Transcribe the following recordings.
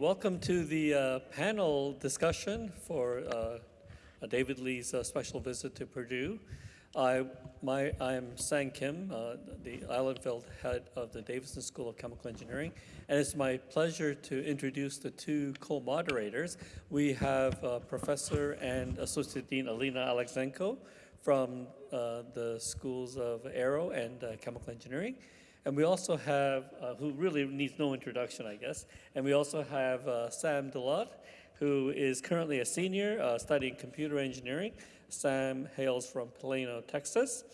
welcome to the uh, panel discussion for uh, David Lee's uh, special visit to Purdue. I, my, I'm Sang Kim, uh, the Ihlenfeld head of the Davidson School of Chemical Engineering, and it's my pleasure to introduce the two co-moderators. We have uh, Professor and Associate Dean Alina Alexeenko from uh, the Schools of Aero and Chemical Engineering. And we also have, uh, who really needs no introduction, I guess, and we also have uh, Sam Delot, who is currently a senior studying computer engineering Sam hails from Plano, Texas.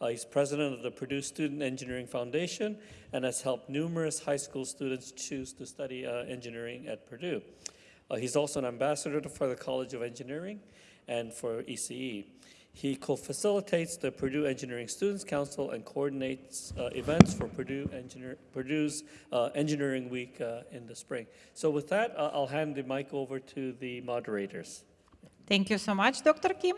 Uh, he's president of the Purdue Student Engineering Foundation and has helped numerous high school students choose to study uh, engineering at Purdue. Uh, he's also an ambassador for the College of Engineering and for ECE. He co-facilitates the Purdue Engineering Students Council and coordinates uh, events for Purdue Engineer, Purdue's uh, Engineering Week uh, in the spring. So with that, I'll hand the mic over to the moderators. Thank you so much, Dr. Kim.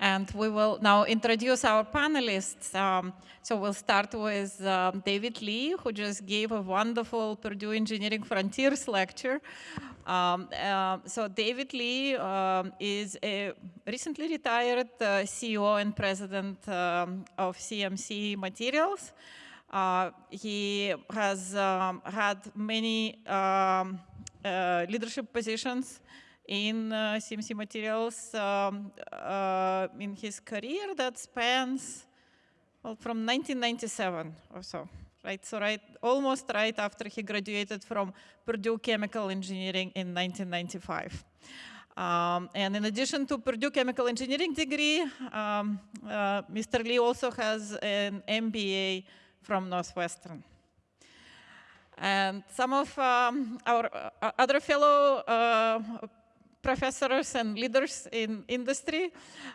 And we will now introduce our panelists. Um, so we'll start with um, David Lee, who just gave a wonderful Purdue Engineering Frontiers lecture. Um, uh, so David Lee um, is a recently retired uh, CEO and president um, of CMC Materials. Uh, he has um, had many uh, leadership positions in uh, CMC Materials um, uh, in his career that spans well, from 1997 or so, right? So right, almost right after he graduated from Purdue Chemical Engineering in 1995. Um, and in addition to Purdue Chemical Engineering degree, um, uh, Mr. Lee also has an MBA from Northwestern. And some of um, our uh, other fellow uh, professors and leaders in industry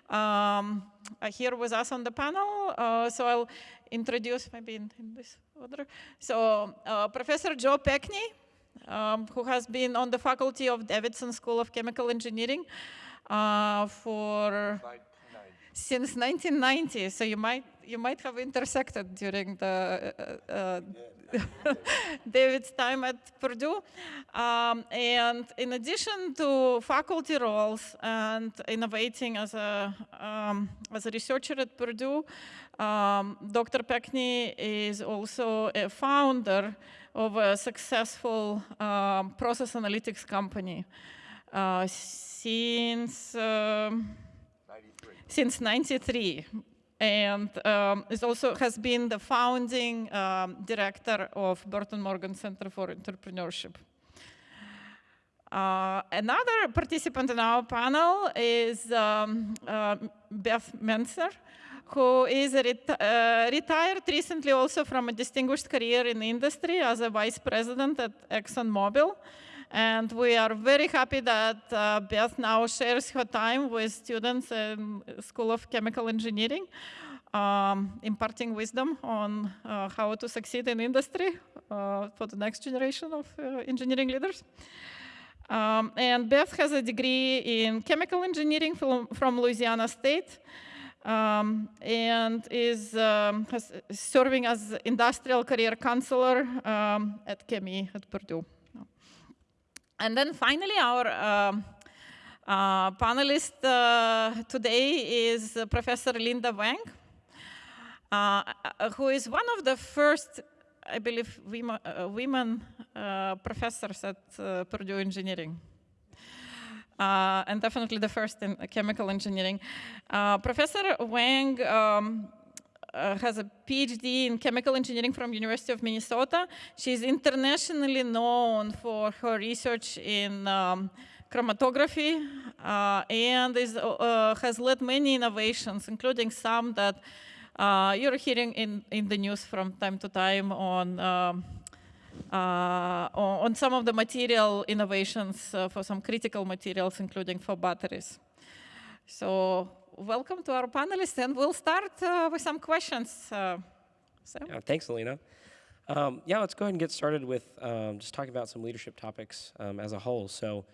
um, here with us on the panel. Uh, so I'll introduce maybe in, in this. So uh, Professor Joe Pekny, um, who has been on the faculty of Davidson School of Chemical Engineering uh, for since 1990. So you might you might have intersected during the uh, uh, David's time at Purdue. Um, and in addition to faculty roles and innovating as a, um, as a researcher at Purdue, um, Dr. Pekny is also a founder of a successful um, process analytics company. Uh, since, um, since 93 and um, is also has been the founding um, director of Burton Morgan Center for Entrepreneurship. Uh, another participant in our panel is um, uh, Beth Menser, who is uh, retired recently also from a distinguished career in industry as a vice president at ExxonMobil. And we are very happy that uh, Beth now shares her time with students in School of Chemical Engineering, um, imparting wisdom on uh, how to succeed in industry uh, for the next generation of uh, engineering leaders. Um, and Beth has a degree in chemical engineering from, from Louisiana State. Um, and is um, serving as industrial career counselor um, at ChemE at Purdue. And then finally, our um, uh, panelist uh, today is uh, Professor Linda Wang, uh, uh, who is one of the first, I believe, women, uh, women professors at Purdue Engineering. and definitely the first in chemical engineering. Professor Wang um, uh, has a PhD in chemical engineering from University of Minnesota. She's internationally known for her research in um, chromatography uh, and is, uh, has led many innovations, including some that uh, you're hearing in, in the news from time to time on um, uh, on some of the material innovations uh, for some critical materials, including for batteries. So welcome to our panelists, and we'll start uh, with some questions. Uh, yeah, thanks, Alina. Um, yeah, let's go ahead and get started with um, just talking about some leadership topics um, as a whole. So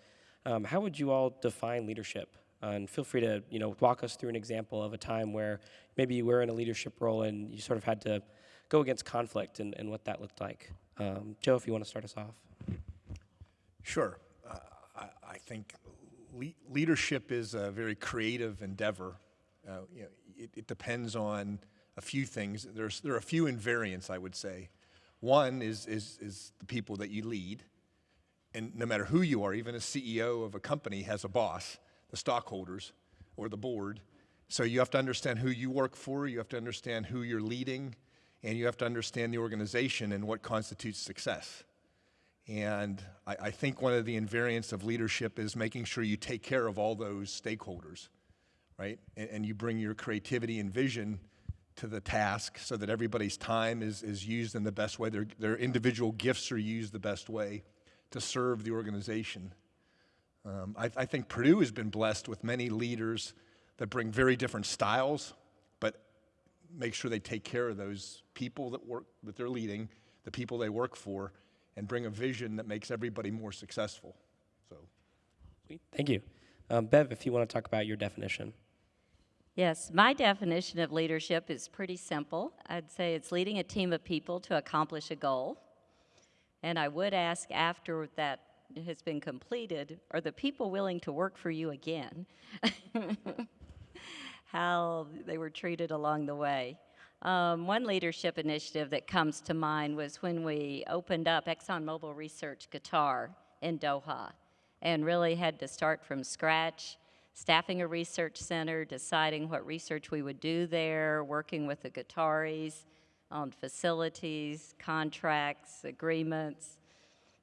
um, how would you all define leadership? Uh, and feel free to you know walk us through an example of a time where maybe you were in a leadership role and you sort of had to go against conflict and, and what that looked like. Um, Joe, if you want to start us off. Sure. I think le- leadership is a very creative endeavor. Uh, you know, it, it depends on a few things. There's, there are a few invariants, I would say. One is, is, is the people that you lead. And no matter who you are, even a CEO of a company has a boss, the stockholders or the board. So you have to understand who you work for, you have to understand who you're leading, and you have to understand the organization and what constitutes success. And I, I think one of the invariants of leadership is making sure you take care of all those stakeholders, right? And, and you bring your creativity and vision to the task so that everybody's time is, is used in the best way, their, their individual gifts are used the best way to serve the organization. Um, I, I think Purdue has been blessed with many leaders that bring very different styles, but make sure they take care of those people that work that they're leading, the people they work for, and bring a vision that makes everybody more successful. So, Sweet. Thank you. Um, Bev, if you want to talk about your definition. Yes, my definition of leadership is pretty simple. I'd say it's leading a team of people to accomplish a goal. And I would ask after that has been completed, are the people willing to work for you again? How they were treated along the way. Um, one leadership initiative that comes to mind was when we opened up ExxonMobil Research Qatar in Doha and really had to start from scratch, staffing a research center, deciding what research we would do there, working with the Qataris on facilities, contracts, agreements,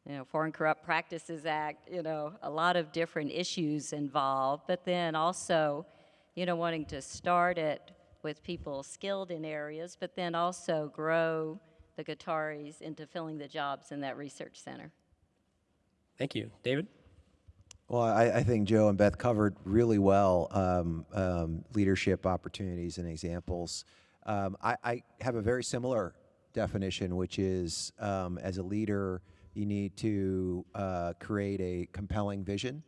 you know, Foreign Corrupt Practices Act, you know, a lot of different issues involved, but then also, you know, wanting to start it with people skilled in areas, but then also grow the Qataris into filling the jobs in that research center. Thank you. David? Well, I, I think Joe and Beth covered really well um, um, leadership opportunities and examples. Um, I, I have a very similar definition, which is um, as a leader, you need to uh, create a compelling vision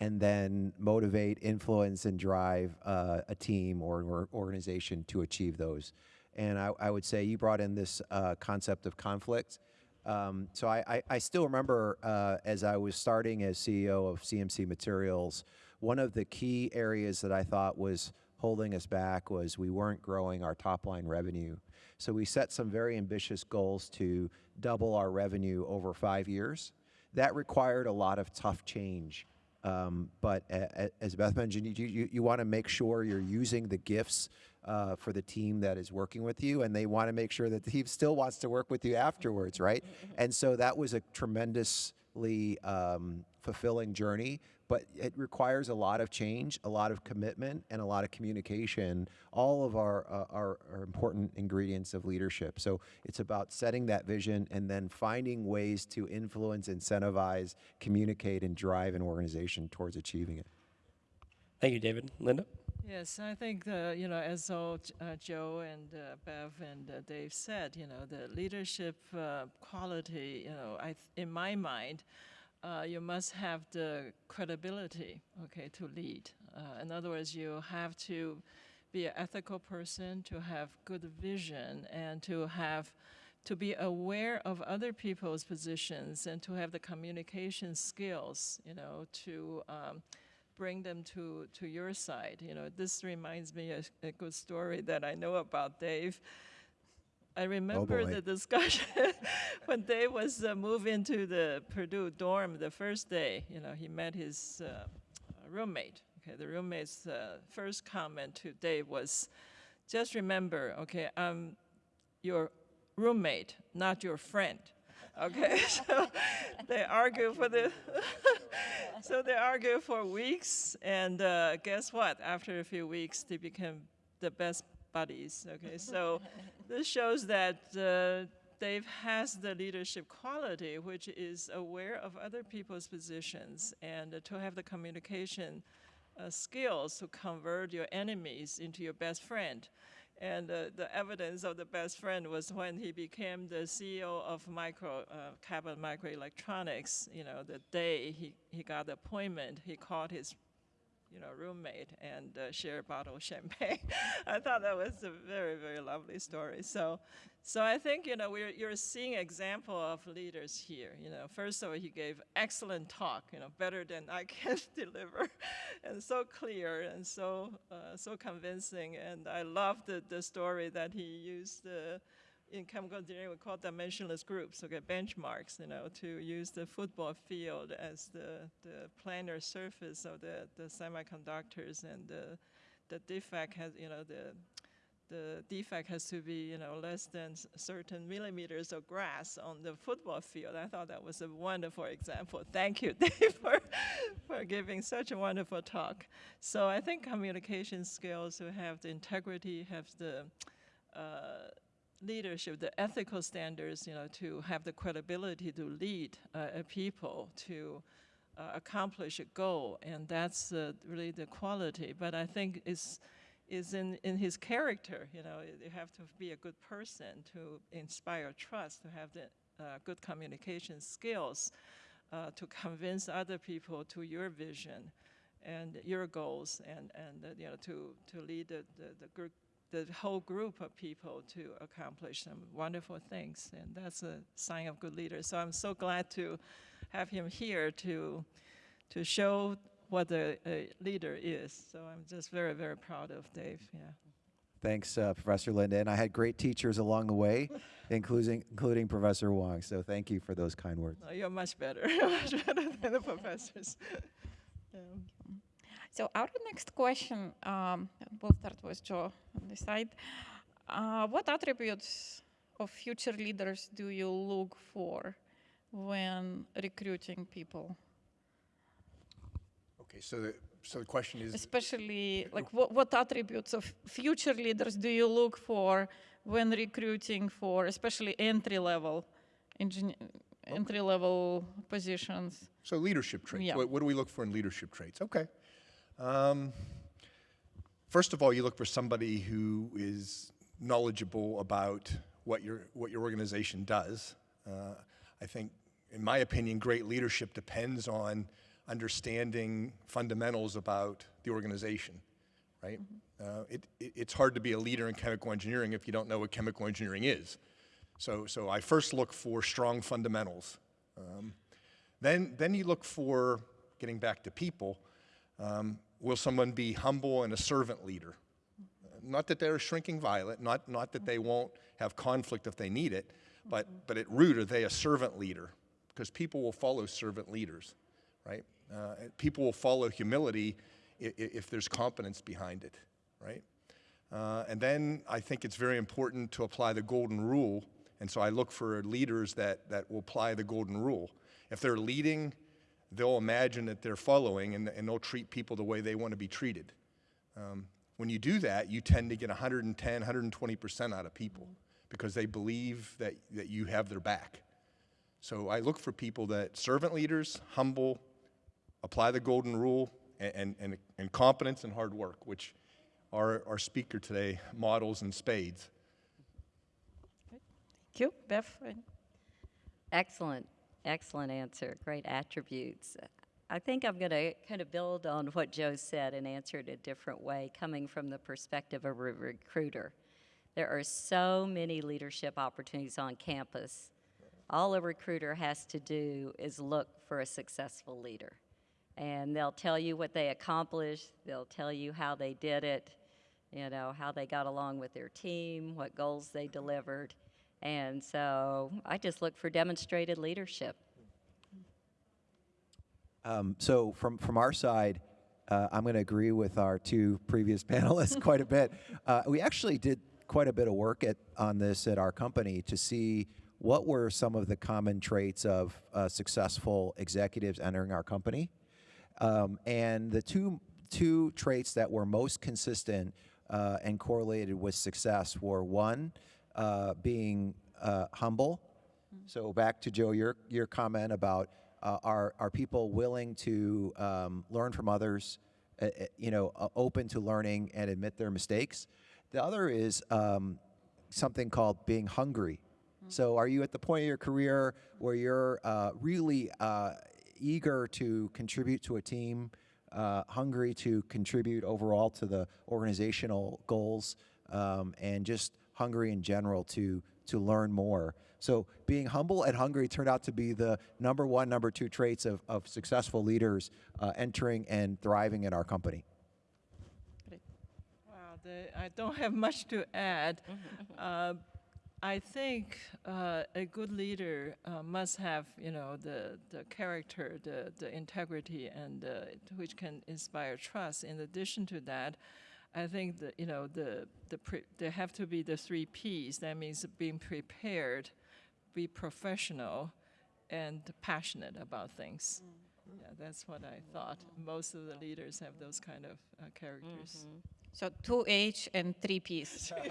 and then motivate, influence, and drive uh, a team or, or organization to achieve those. And I, I would say you brought in this uh, concept of conflict. Um, so I, I, I still remember uh, as I was starting as CEO of CMC Materials, one of the key areas that I thought was holding us back was we weren't growing our top line revenue. So we set some very ambitious goals to double our revenue over five years. That required a lot of tough change. Um, but a, a, as Beth mentioned, you, you, you want to make sure you're using the gifts uh, for the team that is working with you, and they want to make sure that the team still wants to work with you afterwards, right? and so that was a tremendously um, fulfilling journey, but it requires a lot of change, a lot of commitment, and a lot of communication. All of our, uh, our, our important ingredients of leadership. So it's about setting that vision and then finding ways to influence, incentivize, communicate, and drive an organization towards achieving it. Thank you, David. Linda? Yes, I think the, you know, as all uh, Joe and uh, Bev and uh, Dave said, you know, the leadership uh, quality, you know, I th- in my mind, uh, you must have the credibility, okay, to lead. Uh, in other words, you have to be an ethical person, to have good vision, and to have to be aware of other people's positions and to have the communication skills, you know, to um, bring them to, to your side. You know, this reminds me of a good story that I know about Dave. I remember boy. the discussion when Dave was uh, moved into the Purdue dorm the first day. You know, he met his uh, roommate. Okay, the roommate's uh, first comment to Dave was, "Just remember, okay, I'm your roommate, not your friend." Okay, so they argue for the. so they argue for weeks, and uh, guess what? After a few weeks, they became the best buddies. Okay, so this shows that uh, Dave has the leadership quality, which is aware of other people's positions and to have the communication uh, skills to convert your enemies into your best friend. And uh, the evidence of the best friend was when he became the CEO of Micro uh, Cabot Microelectronics. You know, the day he, he got the appointment, he called his you know, roommate and uh, share a bottle of champagne. I thought that was a very, very lovely story. So, so I think you know we're you're seeing example of leaders here. You know, first of all, he gave excellent talk. You know, better than I can deliver, and so clear and so uh, so convincing. And I love the the story that he used. Uh, in chemical engineering, we call dimensionless groups, okay, benchmarks, you know, to use the football field as the, the planar surface of the, the semiconductors and the, the defect has, you know, the, the defect has to be, you know, less than certain millimeters of grass on the football field. I thought that was a wonderful example. Thank you, Dave, for, for giving such a wonderful talk. So I think communication skills, to have the integrity, have the uh, leadership, the ethical standards, you know, to have the credibility to lead a people to uh, accomplish a goal, and that's uh, really the quality. But I think it's is in, in his character, you know, you have to be a good person to inspire trust, to have the uh, good communication skills, uh, to convince other people to your vision and your goals, and, and uh, you know, to, to lead the, the, the group the whole group of people to accomplish some wonderful things, and that's a sign of good leaders. So I'm so glad to have him here to to show what a, a leader is. So I'm just very, very proud of Dave. Yeah. Thanks, uh, Professor Linda. And I had great teachers along the way, including, including Professor Wang. So thank you for those kind words. No, you're much better, much better than the professors. Yeah. So our next question, um, we'll start with Joe on this side. Uh, what attributes of future leaders do you look for when recruiting people? Okay, so the, so the question is, Especially, like, what, what attributes of future leaders do you look for when recruiting for, especially entry-level, engineer, entry-level positions? so leadership traits. Yeah. What, what do we look for in leadership traits? Okay. Um, first of all, you look for somebody who is knowledgeable about what your what your organization does. Uh, I think, in my opinion, great leadership depends on understanding fundamentals about the organization, right? Uh, it, it, it's hard to be a leader in chemical engineering if you don't know what chemical engineering is. So, so I first look for strong fundamentals. Um, then, then you look for, getting back to people, um, will someone be humble and a servant leader? Not that they're a shrinking violet, not, not that they won't have conflict if they need it, but, but at root, are they a servant leader? Because people will follow servant leaders, right? Uh, people will follow humility if, if there's competence behind it, right? Uh, and then I think it's very important to apply the golden rule. And so I look for leaders that, that will apply the golden rule. If they're leading, they'll imagine that they're following and, and they'll treat people the way they want to be treated. Um, when you do that, you tend to get 110, 120% out of people because they believe that, that you have their back. So I look for people that servant leaders, humble, apply the golden rule, and, and, and, and competence and hard work, which our, our speaker today models in spades. Thank you, Beth. Excellent, excellent answer. Great attributes. I think I'm going to kind of build on what Joe said and answer it a different way, coming from the perspective of a recruiter. There are so many leadership opportunities on campus. All a recruiter has to do is look for a successful leader. And they'll tell you what they accomplished, they'll tell you how they did it, you know, how they got along with their team, what goals they delivered. And so I just look for demonstrated leadership. Um, so from from our side, uh, I'm going to agree with our two previous panelists quite a bit. Uh, we actually did quite a bit of work at on this at our company to see what were some of the common traits of uh, successful executives entering our company, um, and the two two traits that were most consistent uh, and correlated with success were one uh, being uh, humble. So back to Joe, your your comment about uh, are are people willing to um, learn from others, uh, uh, you know, uh, open to learning and admit their mistakes. The other is um, something called being hungry. So are you at the point of your career where you're uh, really uh, eager to contribute to a team, uh, hungry to contribute overall to the organizational goals, um, and just hungry in general to to learn more. So being humble and hungry turned out to be the number one, number two traits of, of successful leaders uh, entering and thriving in our company. Wow, the, I don't have much to add. Uh, I think uh, a good leader uh, must have, you know, the, the character, the, the integrity, and uh, which can inspire trust. In addition to that, I think that you know the the pre- there have to be the three P's. That means being prepared, be professional, and passionate about things. Yeah, that's what I thought. Most of the leaders have those kind of uh, characters. So two H and three P's.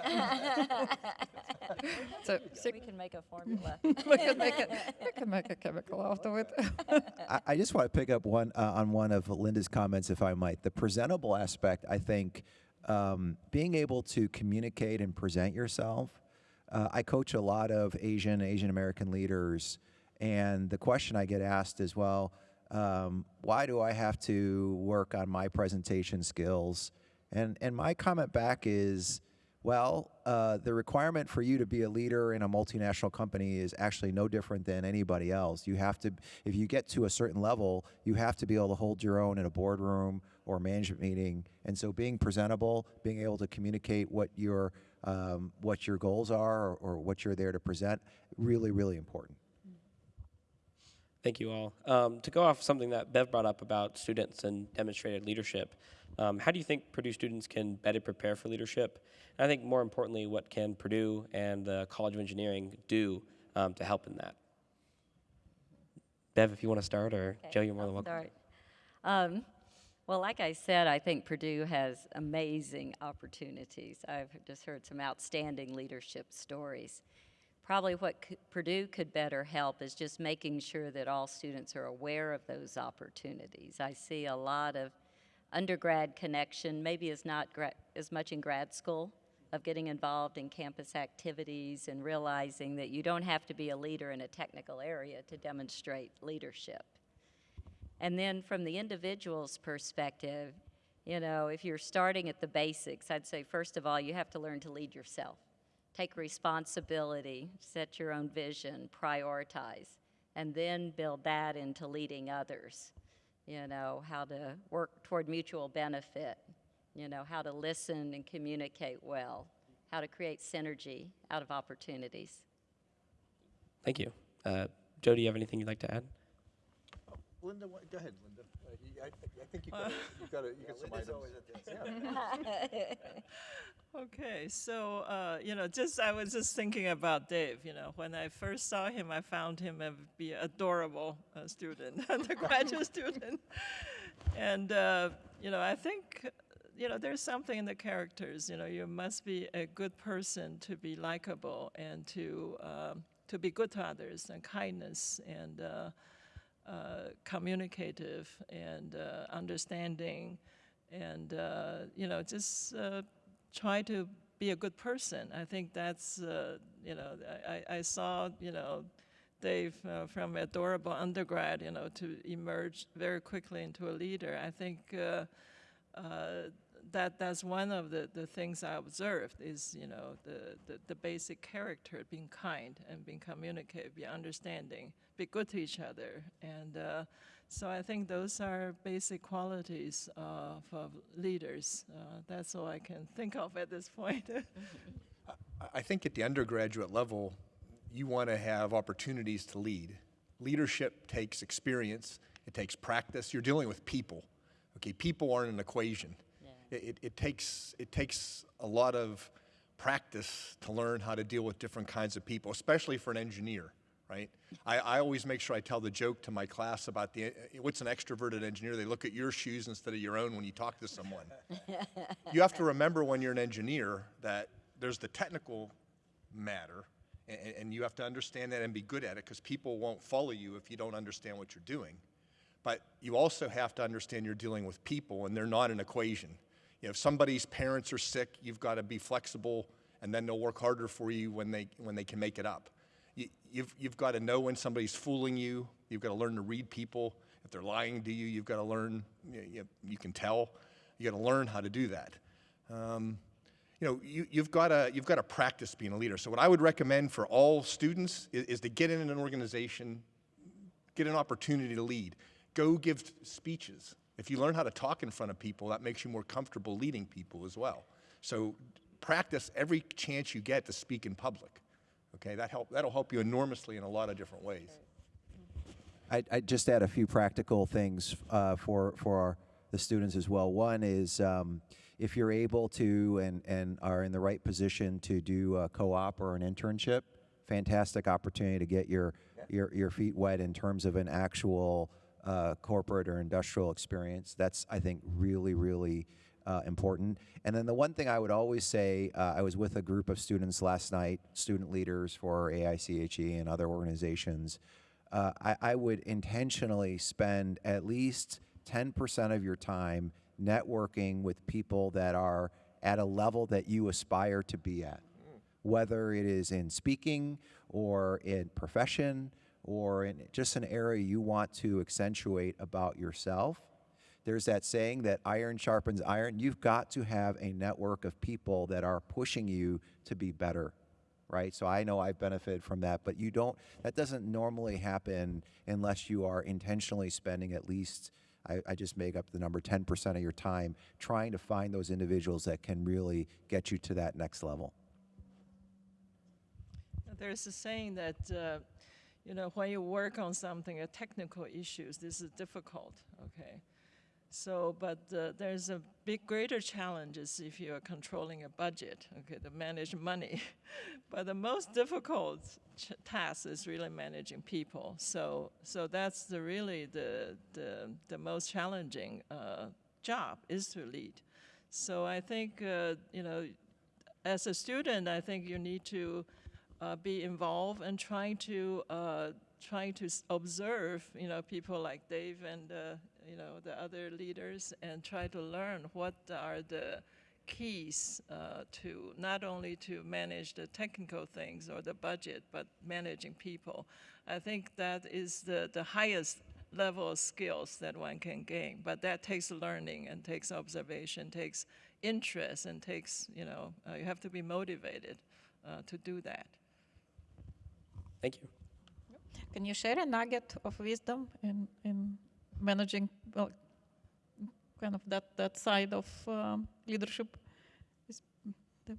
so, so We can make a formula. we can make a, we can make a chemical out of it. I, I just want to pick up one uh, on one of Linda's comments, if I might. The presentable aspect, I think, um, being able to communicate and present yourself. Uh, I coach a lot of Asian, Asian American leaders, and the question I get asked is, well, um, why do I have to work on my presentation skills? And and my comment back is, well, uh, the requirement for you to be a leader in a multinational company is actually no different than anybody else. You have to, if you get to a certain level, you have to be able to hold your own in a boardroom or management meeting. And so, being presentable, being able to communicate what your um, what your goals are or, or what you're there to present, really, really important. Thank you all. Um, to go off something that Bev brought up about students and demonstrated leadership, um, how do you think Purdue students can better prepare for leadership? And I think more importantly, what can Purdue and the College of Engineering do um, to help in that? Bev, if you want to start, or Joe, you're more than I'll welcome. start. Um, well, like I said, I think Purdue has amazing opportunities. I've just heard some outstanding leadership stories. Probably what Purdue could better help is just making sure that all students are aware of those opportunities. I see a lot of undergrad connection, maybe is not as much in grad school, of getting involved in campus activities and realizing that you don't have to be a leader in a technical area to demonstrate leadership. And then from the individual's perspective, you know, if you're starting at the basics, I'd say first of all, you have to learn to lead yourself. Take responsibility, set your own vision, prioritize, and then build that into leading others. You know, how to work toward mutual benefit, you know, how to listen and communicate well, how to create synergy out of opportunities. Thank you. Uh, Joe, do you have anything you'd like to add? Linda, wha- go ahead, Linda. Uh, you- I, I think you got, a- you got, a- you got some items. Okay, so uh, you know, just I was just thinking about Dave. You know, when I first saw him, I found him to be an adorable uh, student, undergraduate student, and uh, you know, I think you know there's something in the characters. You know, you must be a good person to be likable and to um, to be good to others and kindness and. Uh, communicative and uh, understanding, and uh, you know, just uh, try to be a good person. I think that's uh, you know, I, I saw you know. Dave, uh, from adorable undergrad, you know, to emerge very quickly into a leader. I think uh, uh, that that's one of the, the things I observed is, you know, the, the, the basic character, being kind and being communicative, be understanding, be good to each other. And uh, so I think those are basic qualities of, of leaders. Uh, that's all I can think of at this point. I- I think at the undergraduate level, you want to have opportunities to lead. Leadership takes experience, it takes practice. You're dealing with people. Okay, people aren't an equation. It, it, takes it takes a lot of practice to learn how to deal with different kinds of people, especially for an engineer, right? I, I always make sure I tell the joke to my class about the eh, what's an extroverted engineer. They look at your shoes instead of your own when you talk to someone. you have to remember when you're an engineer that there's the technical matter, and, and you have to understand that and be good at it because people won't follow you if you don't understand what you're doing. But you also have to understand you're dealing with people, and they're not an equation. You know, if somebody's parents are sick, you've got to be flexible, and then they'll work harder for you when they when they can make it up. You, you've you've got to know when somebody's fooling you. You've got to learn to read people. If they're lying to you, you've got to learn, you, you, can tell, you got to learn how to do that. Um, you know, you, you've got to you've got to practice being a leader. So what I would recommend for all students is, is to get in an organization, get an opportunity to lead. Go give speeches. If you learn how to talk in front of people, that makes you more comfortable leading people as well. So practice every chance you get to speak in public. Okay, that help that'll help you enormously in a lot of different ways. I I just add a few practical things uh, for for our, the students as well. One is um, if you're able to and and are in the right position to do a co-op or an internship, fantastic opportunity to get your your your feet wet in terms of an actual uh, corporate or industrial experience. That's I think really really. Uh, important. And then the one thing I would always say, uh, I was with a group of students last night, student leaders for AICHE and other organizations, uh, I, I would intentionally spend at least 10% of your time networking with people that are at a level that you aspire to be at, whether it is in speaking or in profession or in just an area you want to accentuate about yourself. There's that saying that iron sharpens iron. You've got to have a network of people that are pushing you to be better right? So I know I've benefited from that, but you don't, that doesn't normally happen unless you are intentionally spending at least, I, I just make up the number, 10% of your time trying to find those individuals that can really get you to that next level. There's a saying that, uh, you know, when you work on something, uh, technical issues, this is difficult, okay? So, but uh, there's a big greater challenge is if you are controlling a budget, okay, to manage money. but the most difficult task is really managing people. So, so that's the really the the, the most challenging uh, job is to lead. So I think uh, you know, as a student, I think you need to uh, be involved and trying to uh, trying to observe, you know, people like Dave and uh, you know the other leaders, and try to learn what are the keys uh, to not only to manage the technical things or the budget, but managing people. I think that is the, the highest level of skills that one can gain, but that takes learning and takes observation, takes interest, and takes, you know, uh, you have to be motivated uh, to do that. Thank you. Can you share a nugget of wisdom in, in managing well, kind of that, that side of um, leadership?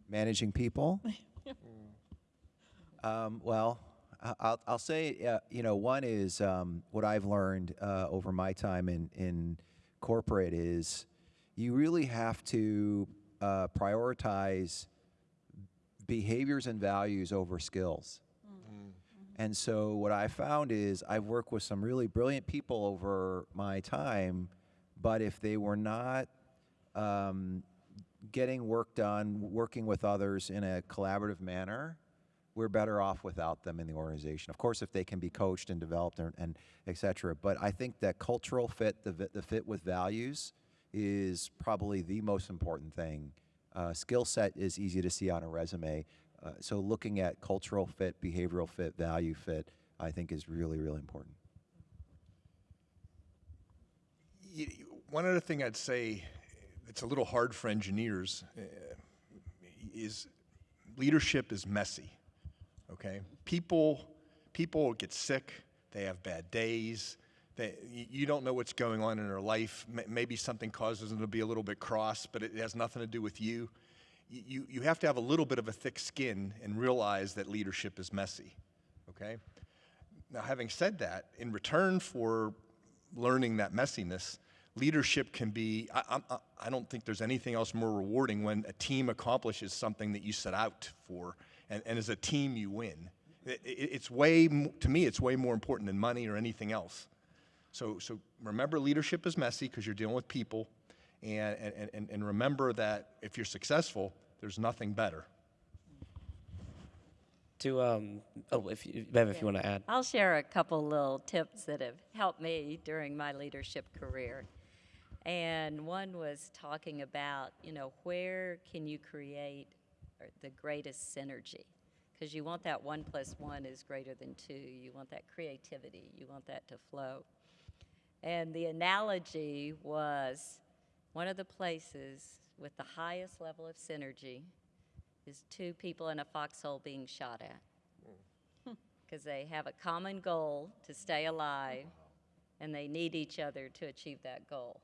Managing people? um, well, I- I'll, I'll say, uh, you know, one is um, what I've learned uh, over my time in, in corporate is you really have to uh, prioritize behaviors and values over skills. And so what I found is I've worked with some really brilliant people over my time, but if they were not um, getting work done, working with others in a collaborative manner, we're better off without them in the organization. Of course, if they can be coached and developed and, and et cetera. But I think that cultural fit, the, the fit with values, is probably the most important thing. Uh, skill set is easy to see on a resume. Uh, so looking at cultural fit, behavioral fit, value fit, I think is really, really important. One other thing I'd say that's a little hard for engineers uh, is leadership is messy. Okay, people people get sick. They have bad days. They, you don't know what's going on in their life. Maybe something causes them to be a little bit cross, but it has nothing to do with you. You, you have to have a little bit of a thick skin and realize that leadership is messy. Okay? Now, having said that, in return for learning that messiness, leadership can be, I, I, I don't think there's anything else more rewarding when a team accomplishes something that you set out for, and, and as a team you win. It, it- it's way, to me, it's way more important than money or anything else. So, so remember leadership is messy because you're dealing with people, and, and, and, and remember that if you're successful, there's nothing better. To um, oh, if you, Bev, if you want to add. I'll share a couple little tips that have helped me during my leadership career. And one was talking about, you know, where can you create uh, the greatest synergy? Because you want that one plus one is greater than two. You want that creativity. You want that to flow. And the analogy was one of the places with the highest level of synergy is two people in a foxhole being shot at. Because they have a common goal to stay alive and they need each other to achieve that goal.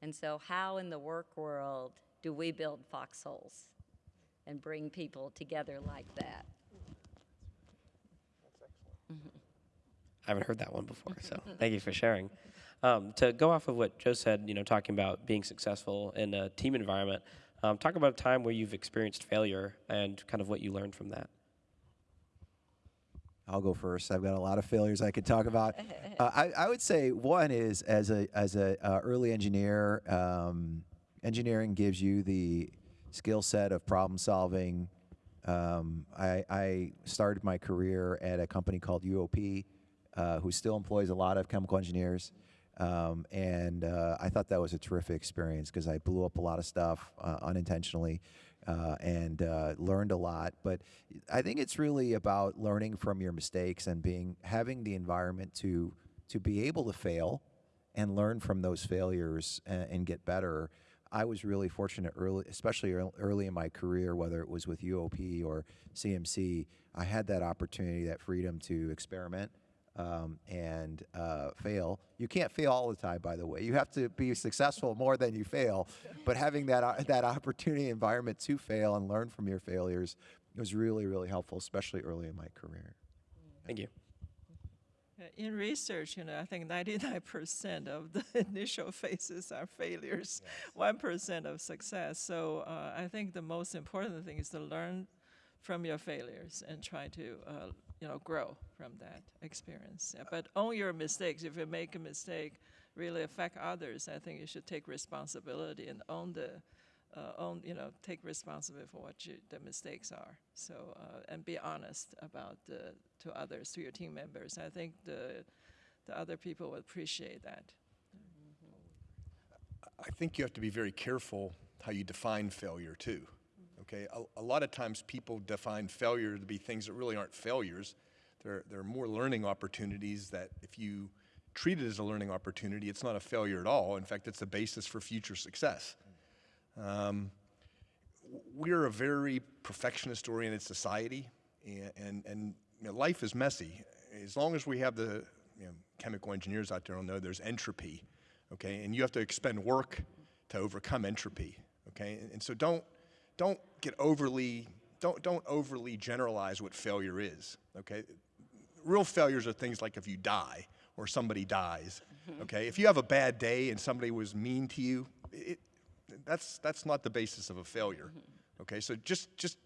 And so, how in the work world do we build foxholes and bring people together like that? I haven't heard that one before, so thank you for sharing. Um, to go off of what Joe said, you know, talking about being successful in a team environment, um, talk about a time where you've experienced failure and kind of what you learned from that. I'll go first. I've got a lot of failures I could talk about. Uh, I, I would say one is as a as a uh, early engineer, um, engineering gives you the skill set of problem solving. Um, I, I started my career at a company called UOP, uh, who still employs a lot of chemical engineers. Um, and uh, I thought that was a terrific experience because I blew up a lot of stuff uh, unintentionally uh, and uh, learned a lot. But I think it's really about learning from your mistakes and being having the environment to to be able to fail and learn from those failures and, and get better. I was really fortunate early, especially early in my career, whether it was with UOP or CMC, I had that opportunity, that freedom to experiment um, and uh, fail. You can't fail all the time, by the way. You have to be successful more than you fail. But having that uh, that opportunity environment to fail and learn from your failures was really really helpful, especially early in my career. Thank you. In research, you know, I think 99% of the initial phases are failures, 1% of success. So uh, I think the most important thing is to learn from your failures and try to, uh, you know, grow from that experience. Yeah, But own your mistakes. If you make a mistake, really affect others, I think you should take responsibility and own the, uh, own, you know, take responsibility for what you, the mistakes are. So, uh, and be honest about the, to others, to your team members. I think the, the other people will appreciate that. I think you have to be very careful how you define failure too. Okay, a, a lot of times people define failure to be things that really aren't failures. They're, they're more learning opportunities that if you treat it as a learning opportunity, it's not a failure at all. In fact, it's the basis for future success. Um, we're a very perfectionist-oriented society, and, and, and you know, life is messy. As long as we have the you know, chemical engineers out there will know there's entropy, okay? And you have to expend work to overcome entropy, okay? And, and so don't, don't get overly, don't, don't overly generalize what failure is, okay? Real failures are things like if you die or somebody dies, mm-hmm. okay? If you have a bad day and somebody was mean to you, it, that's, that's not the basis of a failure, mm-hmm. okay? So just, just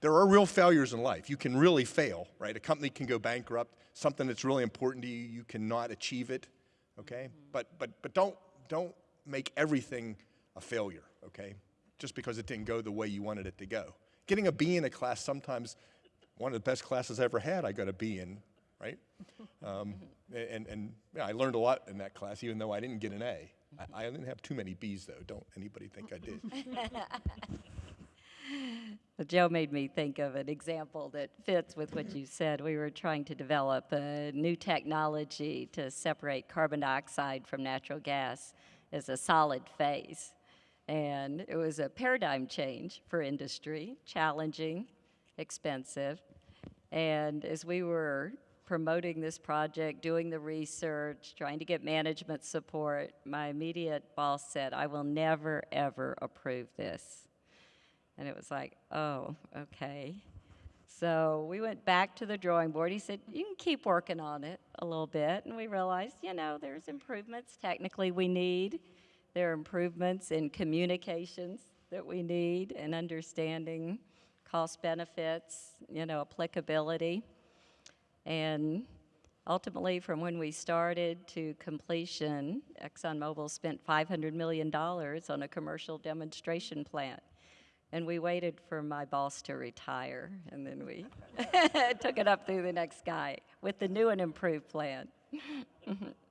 there are real failures in life. You can really fail, right? A company can go bankrupt. Something that's really important to you, you cannot achieve it, okay? Mm-hmm. But but but don't don't make everything a failure, okay? Just because it didn't go the way you wanted it to go. Getting a B in a class sometimes one of the best classes I ever had. I got a B in, right? Um, and and yeah, I learned a lot in that class, even though I didn't get an A. I, I didn't have too many B's though. Don't anybody think I did? Well, Joe made me think of an example that fits with what you said. We were trying to develop a new technology to separate carbon dioxide from natural gas as a solid phase. And it was a paradigm change for industry, challenging, expensive. And as we were promoting this project, doing the research, trying to get management support, my immediate boss said, I will never, ever approve this. And it was like, oh, okay. So we went back to the drawing board. He said, you can keep working on it a little bit. And we realized, you know, there's improvements technically we need. There are improvements in communications that we need and understanding cost benefits, you know, applicability. And ultimately, from when we started to completion, ExxonMobil spent $500 million on a commercial demonstration plant. And we waited for my boss to retire, and then we took it up through the next guy with the new and improved plan.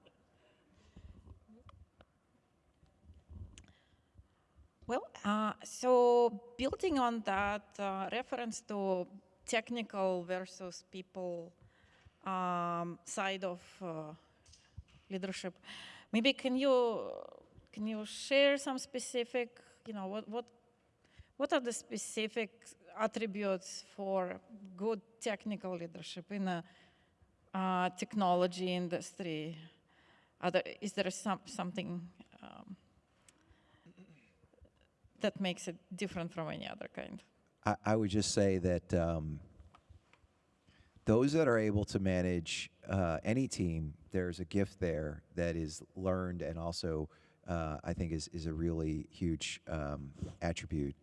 Well, uh, so building on that uh, reference to technical versus people um, side of uh, leadership. Maybe can you can you share some specific, you know, what what what are the specific attributes for good technical leadership in a uh, technology industry? There, is there some, something um, that makes it different from any other kind? I, I would just say that um, those that are able to manage uh, any team, there's a gift there that is learned and also uh, I think is, is a really huge um, attribute.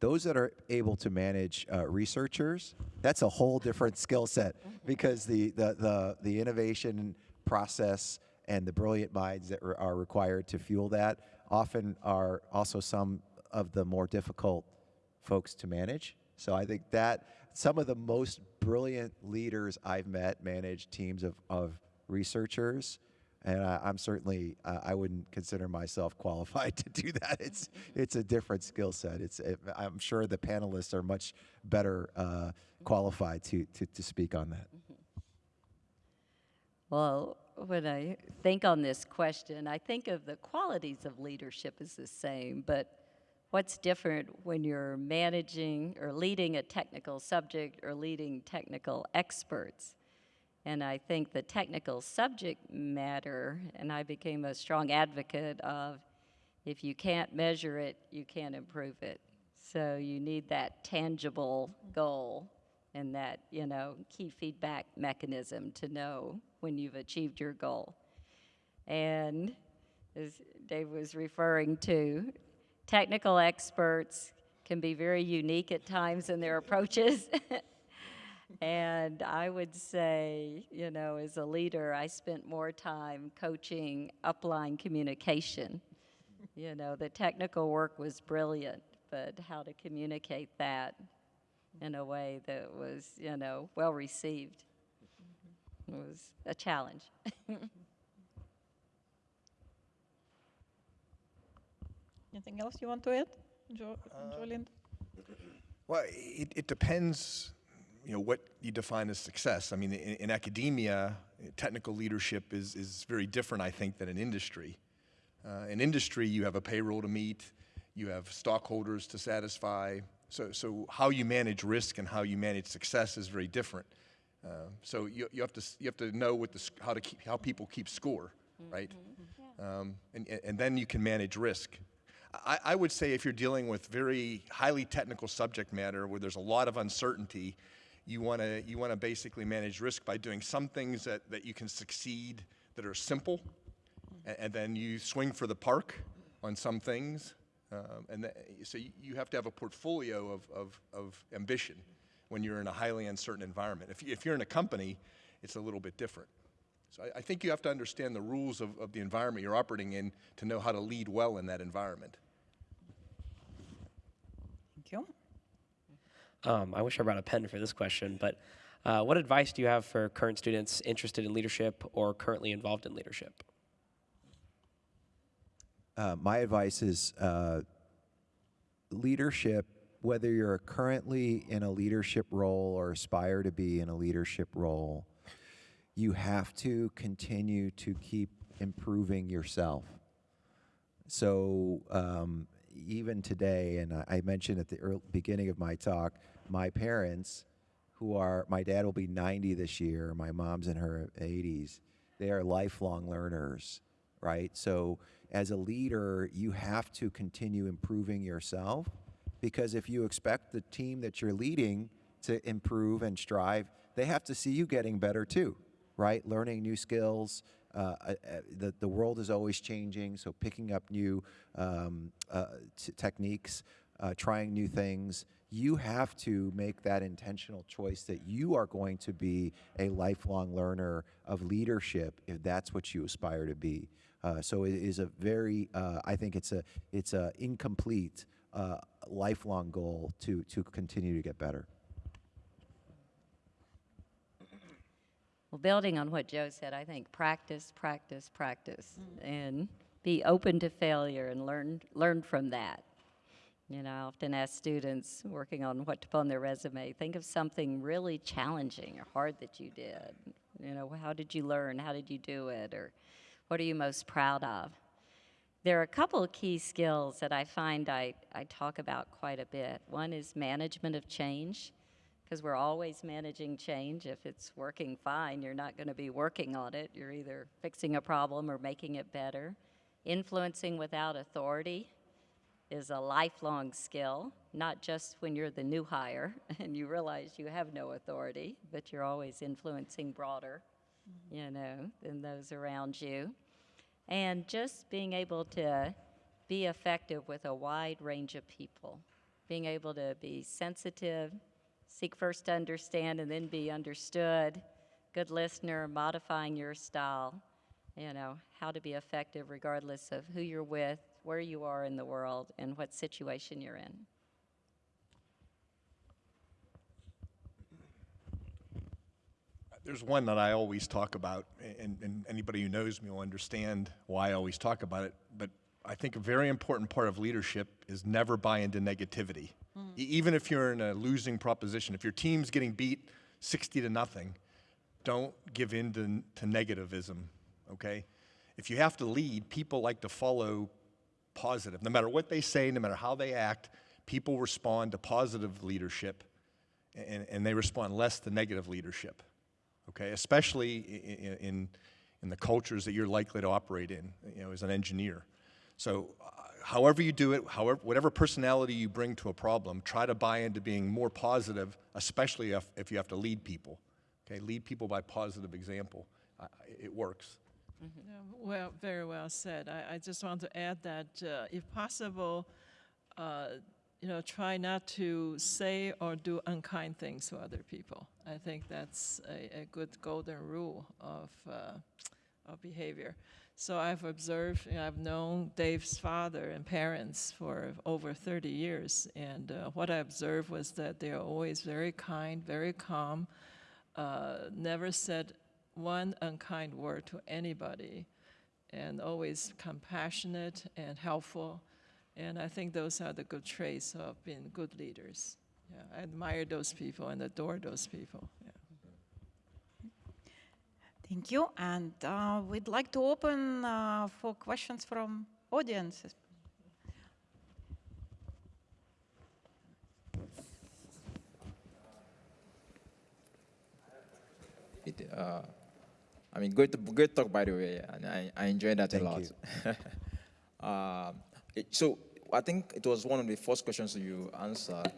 Those that are able to manage uh, researchers, that's a whole different skill set because the, the, the, the innovation process and the brilliant minds that re- are required to fuel that often are also some of the more difficult folks to manage. So I think that some of the most brilliant leaders I've met manage teams of, of researchers. And I, I'm certainly, uh, I wouldn't consider myself qualified to do that. It's, it's a different skill set. It's, it, I'm sure the panelists are much better uh, qualified to, to, to speak on that. Well, when I think on this question, I think of the qualities of leadership as the same, but what's different when you're managing or leading a technical subject or leading technical experts? And I think the technical subject matter, and I became a strong advocate of if you can't measure it, you can't improve it. So you need that tangible goal and that, you know, key feedback mechanism to know when you've achieved your goal. And as Dave was referring to, technical experts can be very unique at times in their approaches. and I would say, you know, as a leader, I spent more time coaching upline communication. You know, the technical work was brilliant, but how to communicate that in a way that was, you know, well received was a challenge. Anything else you want to add, jo- Julian? Well, it, it depends, you know, what you define as success. I mean, in, in academia, technical leadership is, is very different, I think, than in industry. Uh, in industry, you have a payroll to meet, you have stockholders to satisfy. So, so how you manage risk and how you manage success is very different. Uh, so you, you have to you have to know what the, how to keep how people keep score, right? Um, and, and- and then you can manage risk. I, I would say if you're dealing with very highly technical subject matter where there's a lot of uncertainty, you want to you want to basically manage risk by doing some things that, that you can succeed that are simple, and, and then you swing for the park on some things. Um, and so you, have to have a portfolio of, of, of ambition when you're in a highly uncertain environment. If, if you're in a company, it's a little bit different. So I, I think you have to understand the rules of, of the environment you're operating in to know how to lead well in that environment. Thank you. Um, I wish I brought a pen for this question, but uh, what advice do you have for current students interested in leadership or currently involved in leadership? Uh, my advice is uh, leadership, whether you're currently in a leadership role or aspire to be in a leadership role, you have to continue to keep improving yourself. So um, even today, and I, mentioned at the early, beginning of my talk, my parents, who are my dad will be 90 this year, my mom's in her 80s. They are lifelong learners, right? So as a leader, you have to continue improving yourself because if you expect the team that you're leading to improve and strive, they have to see you getting better too, right? Learning new skills. Uh, uh, uh, the, the world is always changing, so picking up new um, uh, techniques, trying new things. You have to make that intentional choice that you are going to be a lifelong learner of leadership if that's what you aspire to be. So it is a very, I think it's a, it's a incomplete lifelong goal to, to continue to get better. Well, building on what Joe said, I think practice, practice, practice, mm-hmm. and be open to failure and learn learn from that. You know, I often ask students working on what to put on their resume, think of something really challenging or hard that you did. You know, how did you learn? How did you do it? Or What are you most proud of? There are a couple of key skills that I find I, I talk about quite a bit. One is management of change, because we're always managing change. If it's working fine, you're not going to be working on it. You're either fixing a problem or making it better. Influencing without authority is a lifelong skill, not just when you're the new hire and you realize you have no authority, but you're always influencing broader, mm-hmm. you know, than those around you. And just being able to be effective with a wide range of people, being able to be sensitive, seek first to understand and then be understood, good listener, modifying your style, you know, how to be effective regardless of who you're with, where you are in the world, and what situation you're in. There's one that I always talk about, and, and anybody who knows me will understand why I always talk about it. But I think a very important part of leadership is never buy into negativity. E- even if you're in a losing proposition, if your team's getting beat 60 to nothing, don't give in to, to negativism, okay? If you have to lead, people like to follow positive. No matter what they say, no matter how they act, people respond to positive leadership and, and they respond less to negative leadership okay, especially in, in, in the cultures that you're likely to operate in, you know, as an engineer. So, uh, however you do it, however, whatever personality you bring to a problem, try to buy into being more positive, especially if, if you have to lead people. Okay, lead people by positive example. Uh, it works. Yeah, Well, very well said. I, I just want to add that uh, if possible, uh, you know, try not to say or do unkind things to other people. I think that's a, a good golden rule of, uh, of behavior. So I've observed, you know, I've known Dave's father and parents for over 30 years, and uh, what I observed was that they are always very kind, very calm, uh, never said one unkind word to anybody, and always compassionate and helpful. And I think those are the good traits of being good leaders. Yeah, I admire those people and adore those people. Yeah. Thank you. And uh, we'd like to open uh, for questions from audiences. It, uh, I mean, great, great talk, by the way, and I, I enjoyed that Thank a lot. Um, it- so I think it was one of the first questions you answered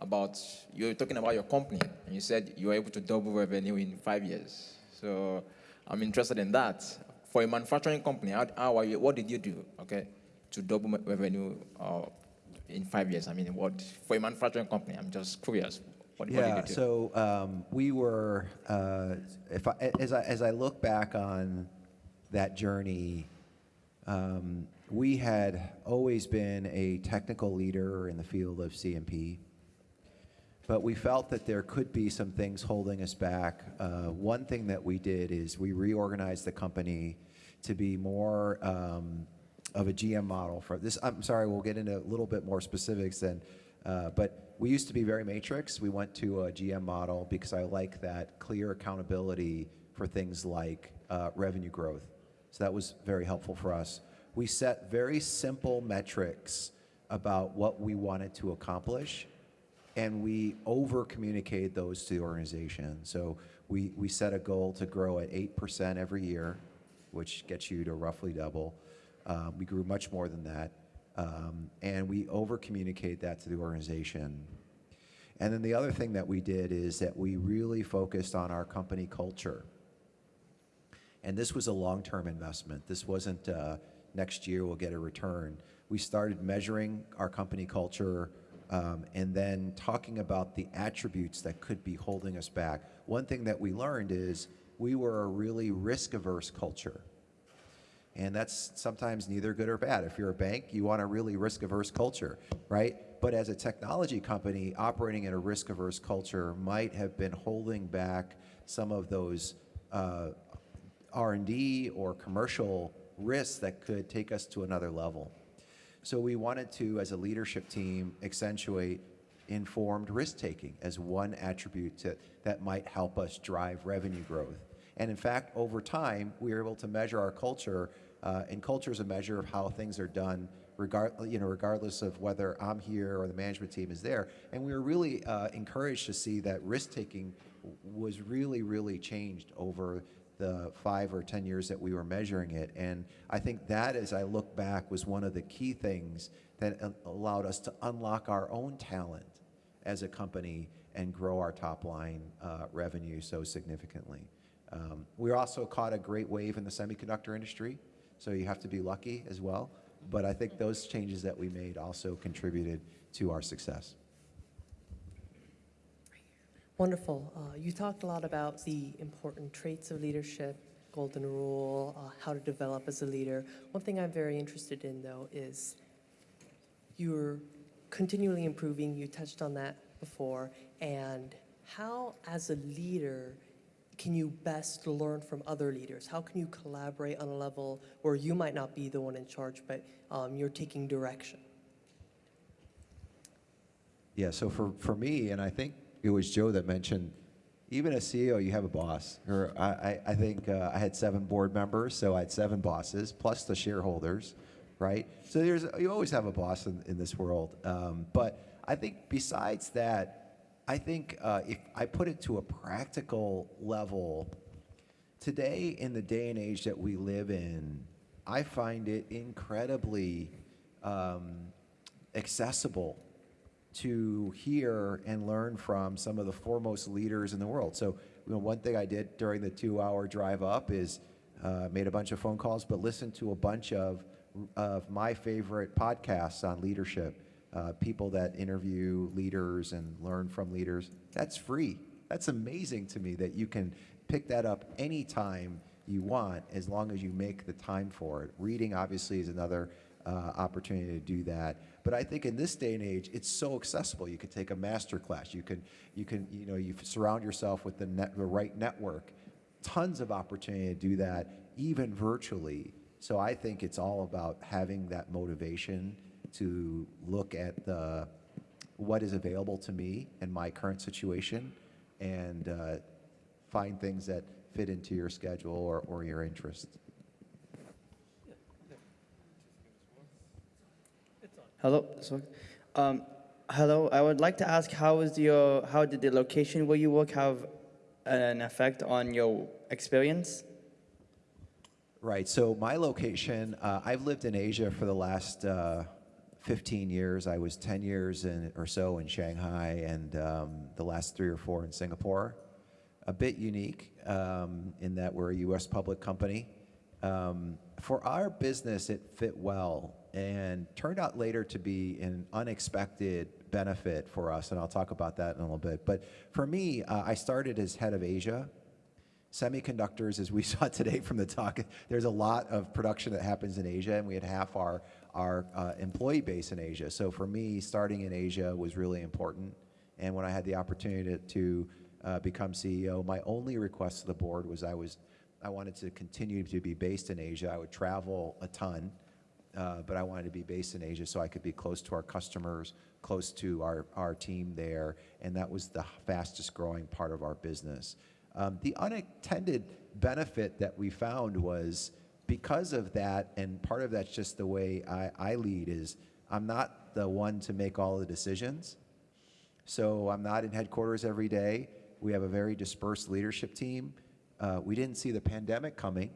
about, you were talking about your company, and you said you were able to double revenue in five years. So I'm interested in that. For a manufacturing company, how, how are you, what did you do, okay, to double revenue uh, in five years? I mean, what, for a manufacturing company, I'm just curious. What, what did Yeah, you do? so um, we were, uh, if I, as I, as I look back on that journey, um, we had always been a technical leader in the field of CMP, but we felt that there could be some things holding us back. Uh, one thing that we did is we reorganized the company to be more um, of a GM model for this. I'm sorry, we'll get into a little bit more specifics then, uh, but we used to be very matrix. We went to a GM model because I like that clear accountability for things like uh, revenue growth. So that was very helpful for us. We set very simple metrics about what we wanted to accomplish and we over communicated those to the organization. So we, we set a goal to grow at 8% every year, which gets you to roughly double. Um, we grew much more than that. Um, and we over communicate that to the organization. And then the other thing that we did is that we really focused on our company culture. And this was a long-term investment. This wasn't uh, next year we'll get a return. We started measuring our company culture um, and then talking about the attributes that could be holding us back. One thing that we learned is we were a really risk-averse culture. And that's sometimes neither good or bad. If you're a bank, you want a really risk averse culture, right? But as a technology company operating in a risk averse culture might have been holding back some of those uh, R&D or commercial risks that could take us to another level. So we wanted to, as a leadership team, accentuate informed risk taking as one attribute to, that might help us drive revenue growth. And in fact, over time, we were able to measure our culture, uh, and culture is a measure of how things are done, regard, you know, regardless of whether I'm here or the management team is there. And we were really uh, encouraged to see that risk taking was really, really changed over the five or 10 years that we were measuring it. And I think that, as I look back, was one of the key things that allowed us to unlock our own talent as a company and grow our top line uh, revenue so significantly. Um, we also caught a great wave in the semiconductor industry, so you have to be lucky as well. But I think those changes that we made also contributed to our success. Wonderful. Uh, you talked a lot about the important traits of leadership, golden rule, uh, how to develop as a leader. One thing I'm very interested in, though, is you're continually improving. You touched on that before. And how, as a leader, can you best learn from other leaders? How can you collaborate on a level where you might not be the one in charge, but um, you're taking direction? Yeah, so for, for me, and I think it was Joe that mentioned, even as CEO, you have a boss. Or I, I, think uh, I had seven board members, so I had seven bosses, plus the shareholders, right? So there's, you always have a boss in, in this world. Um, but I think besides that, I think uh, if I put it to a practical level, today in the day and age that we live in, I find it incredibly um, accessible to hear and learn from some of the foremost leaders in the world. So, you know, one thing I did during the two-hour drive up is uh, made a bunch of phone calls, but listened to a bunch of of my favorite podcasts on leadership. Uh, people that interview leaders and learn from leaders. That's free. That's amazing to me that you can pick that up anytime you want as long as you make the time for it. Reading obviously is another uh, opportunity to do that. But I think in this day and age, it's so accessible. You can take a master class. You can, you can, you know, you surround yourself with the, net, the right network. Tons of opportunity to do that, even virtually. So I think it's all about having that motivation to look at the what is available to me in my current situation and uh, find things that fit into your schedule or, or your interest. Hello. Um, hello. I would like to ask how is your how did the location where you work have an effect on your experience? Right. So my location, uh, I've lived in Asia for the last uh, 15 years. I was 10 years in, or so in Shanghai, and um, the last three or four in Singapore. A bit unique um, in that we're a U.S. public company. Um, for our business, it fit well and turned out later to be an unexpected benefit for us, and I'll talk about that in a little bit. But for me, uh, I started as head of Asia. Semiconductors, as we saw today from the talk, there's a lot of production that happens in Asia, and we had half our, our uh, employee base in Asia. So for me, starting in Asia was really important. And when I had the opportunity to, to uh, become CEO, my only request to the board was I was I wanted to continue to be based in Asia. I would travel a ton, uh, but I wanted to be based in Asia so I could be close to our customers, close to our, our team there, and that was the fastest growing part of our business. Um, the unintended benefit that we found was because of that, and part of that's just the way I, I lead is I'm not the one to make all the decisions. So I'm not in headquarters every day. We have a very dispersed leadership team. Uh, we didn't see the pandemic coming,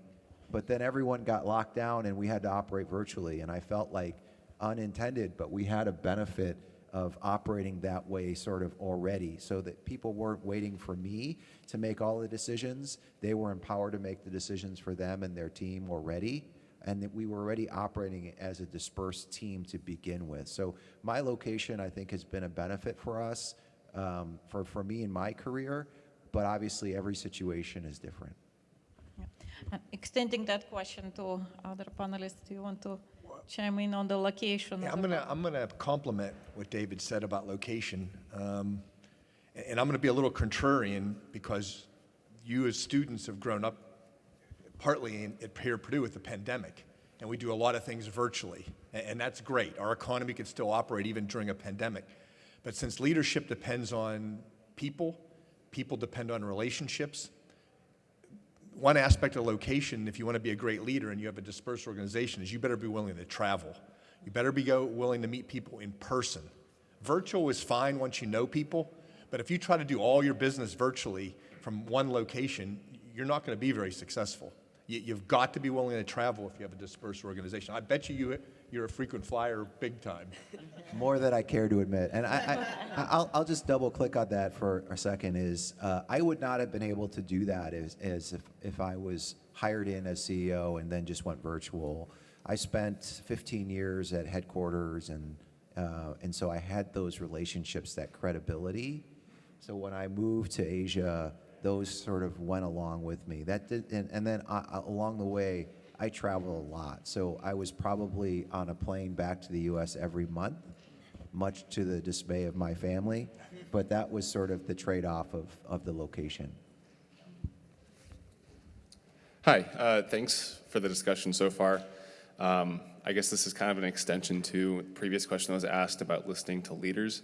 but then everyone got locked down and we had to operate virtually. And I felt like unintended, but we had a benefit of operating that way sort of already so that people weren't waiting for me to make all the decisions. They were empowered to make the decisions for them and their team already. And that we were already operating as a dispersed team to begin with. So my location, I think, has been a benefit for us, um, for, for me in my career, but obviously every situation is different. Uh, Extending that question to other panelists, do you want to chime in on the location? Yeah, I'm gonna? I'm gonna compliment what David said about location. Um, a- and I'm gonna be a little contrarian because you as students have grown up partly in, at here at Purdue with the pandemic. And we do a lot of things virtually, a- and that's great. Our economy can still operate even during a pandemic. But since leadership depends on people, people depend on relationships, one aspect of location, if you want to be a great leader and you have a dispersed organization, is you better be willing to travel. You better be go, willing to meet people in person. Virtual is fine once you know people, but if you try to do all your business virtually from one location, you're not going to be very successful. You, you've got to be willing to travel if you have a dispersed organization. I bet you, you you're a frequent flyer big time. More than I care to admit. And I, I, I'll, I'll just double click on that for a second is uh, I would not have been able to do that as, as if, if I was hired in as CEO and then just went virtual. I spent 15 years at headquarters and, uh, and so I had those relationships, that credibility. So when I moved to Asia, those sort of went along with me. That did, and, and then uh, along the way, I travel a lot. So I was probably on a plane back to the US every month, much to the dismay of my family. But that was sort of the trade off of, of the location. Hi, uh, thanks for the discussion so far. Um, I guess this is kind of an extension to the previous question that was asked about listening to leaders.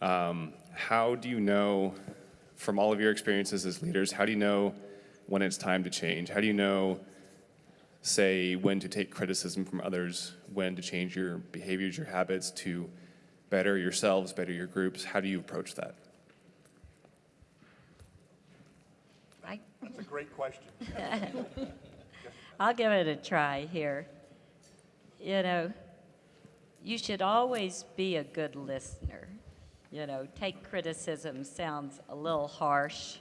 Um, how do you know, from all of your experiences as leaders, how do you know when it's time to change? How do you know say when to take criticism from others, when to change your behaviors, your habits to better yourselves, better your groups? How do you approach that? Right? That's a great question. I'll give it a try here. You know, you should always be a good listener. You know, take criticism sounds a little harsh,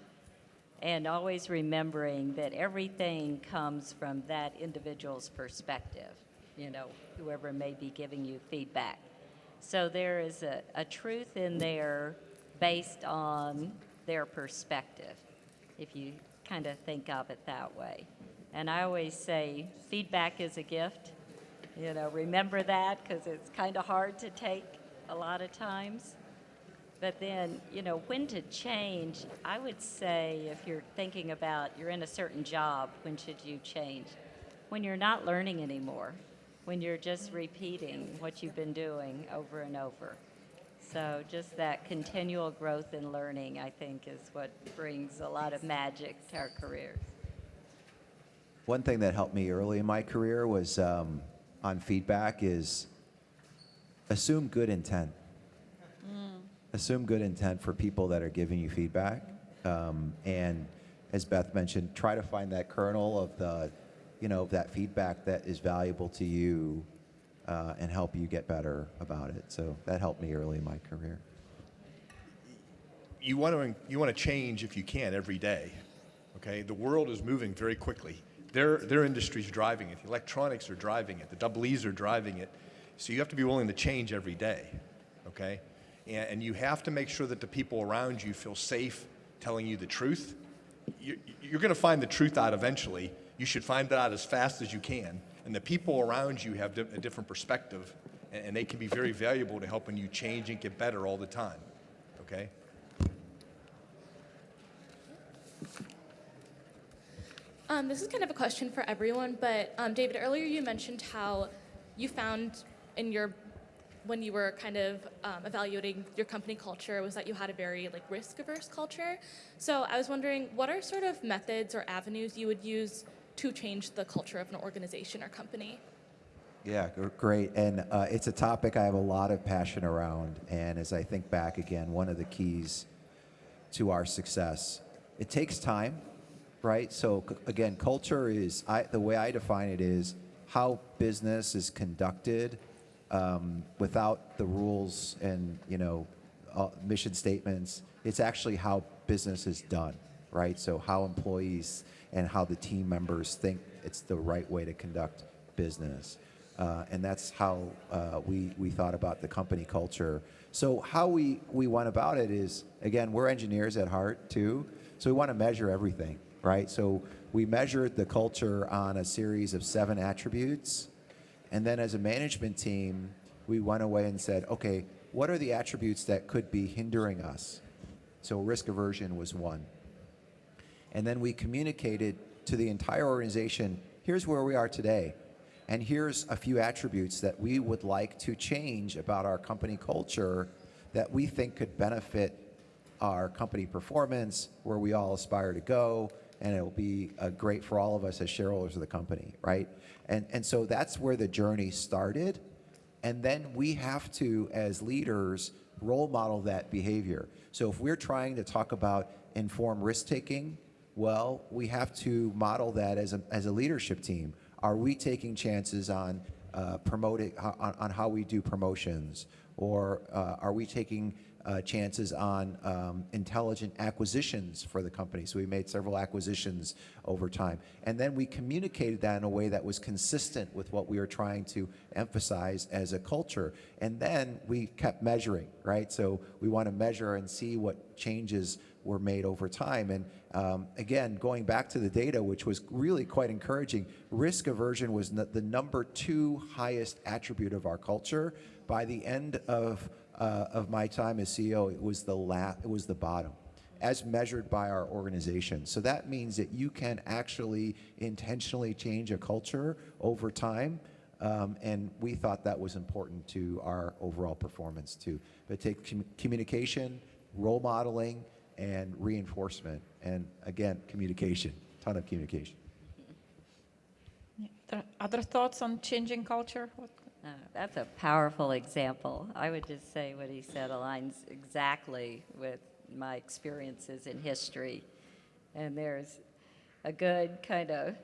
and always remembering that everything comes from that individual's perspective, you know, whoever may be giving you feedback. So there is a, a truth in there based on their perspective, if you kind of think of it that way. And I always say feedback is a gift. You know, remember that because it's kind of hard to take a lot of times. But then, you know, when to change, I would say if you're thinking about you're in a certain job, when should you change? When you're not learning anymore, when you're just repeating what you've been doing over and over. So just that continual growth and learning, I think, is what brings a lot of magic to our careers. One thing that helped me early in my career was um, on feedback is assume good intent assume good intent for people that are giving you feedback. Um, and as Beth mentioned, try to find that kernel of the, you know, that feedback that is valuable to you uh, and help you get better about it. So that helped me early in my career. You want to you want to change if you can every day. Okay, the world is moving very quickly. Their their industry's driving it. The electronics are driving it. The double E's are driving it. So you have to be willing to change every day. Okay and, you have to make sure that the people around you feel safe telling you the truth. You, you're going to find the truth out eventually. You should find that out as fast as you can. And the people around you have a different perspective, and, and they can be very valuable to helping you change and get better all the time. Okay? Um, this is kind of a question for everyone, but um, David, earlier you mentioned how you found in your when you were kind of um, evaluating your company culture was that you had a very like risk averse culture. So I was wondering, what are sort of methods or avenues you would use to change the culture of an organization or company? Yeah, great. And uh, it's a topic I have a lot of passion around. And as I think back again, one of the keys to our success, it takes time, right? So again, culture is, I, the way I define it is how business is conducted um, without the rules and you know uh, mission statements. It's actually how business is done, right? So how employees and how the team members think it's the right way to conduct business. Uh, and that's how uh, we, we thought about the company culture. So how we, we went about it is, again, we're engineers at heart too, so we want to measure everything, right? So we measured the culture on a series of seven attributes and then as a management team, we went away and said, okay, what are the attributes that could be hindering us? So risk aversion was one. And then we communicated to the entire organization, here's where we are today. And here's a few attributes that we would like to change about our company culture that we think could benefit our company performance, where we all aspire to go, and it will be uh, great for all of us as shareholders of the company, right? And, and so that's where the journey started. And then we have to, as leaders, role model that behavior. So if we're trying to talk about informed risk taking, well, we have to model that as a, as a leadership team. Are we taking chances on uh, promoting, on, on how we do promotions? Or uh, are we taking uh, chances on um, intelligent acquisitions for the company. So we made several acquisitions over time. And then we communicated that in a way that was consistent with what we were trying to emphasize as a culture. And then we kept measuring, right? So we want to measure and see what changes were made over time. And um, again, going back to the data, which was really quite encouraging, risk aversion was the number two highest attribute of our culture. By the end of uh, of my time as CEO, it was the la- it was the bottom, as measured by our organization. So that means that you can actually intentionally change a culture over time. Um, and we thought that was important to our overall performance too. But take com- communication, role modeling, and reinforcement. And again, communication, ton of communication. Other thoughts on changing culture? What? That's a powerful example. I would just say what he said aligns exactly with my experiences in history. And there's a good kind of